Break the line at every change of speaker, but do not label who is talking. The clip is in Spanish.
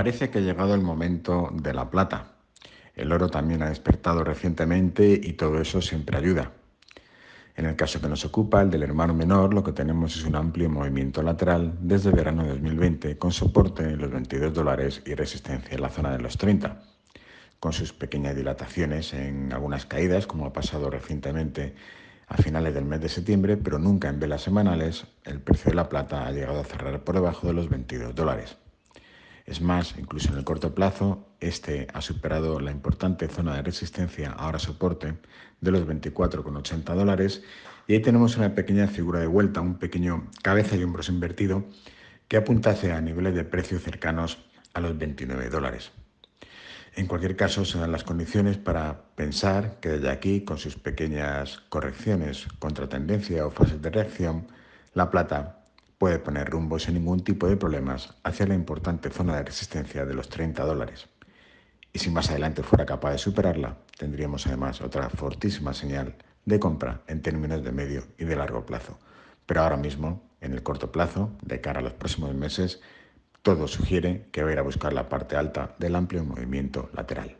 Parece que ha llegado el momento de la plata. El oro también ha despertado recientemente y todo eso siempre ayuda. En el caso que nos ocupa, el del hermano menor, lo que tenemos es un amplio movimiento lateral desde verano de 2020 con soporte en los 22 dólares y resistencia en la zona de los 30, con sus pequeñas dilataciones en algunas caídas, como ha pasado recientemente a finales del mes de septiembre, pero nunca en velas semanales, el precio de la plata ha llegado a cerrar por debajo de los 22 dólares. Es más, incluso en el corto plazo, este ha superado la importante zona de resistencia, ahora soporte, de los 24,80 dólares. Y ahí tenemos una pequeña figura de vuelta, un pequeño cabeza y hombros invertido que apunta hacia niveles de precio cercanos a los 29 dólares. En cualquier caso, se dan las condiciones para pensar que desde aquí, con sus pequeñas correcciones contra tendencia o fases de reacción, la plata puede poner rumbo sin ningún tipo de problemas hacia la importante zona de resistencia de los 30 dólares. Y si más adelante fuera capaz de superarla, tendríamos además otra fortísima señal de compra en términos de medio y de largo plazo. Pero ahora mismo, en el corto plazo, de cara a los próximos meses, todo sugiere que va a ir a buscar la parte alta del amplio movimiento lateral.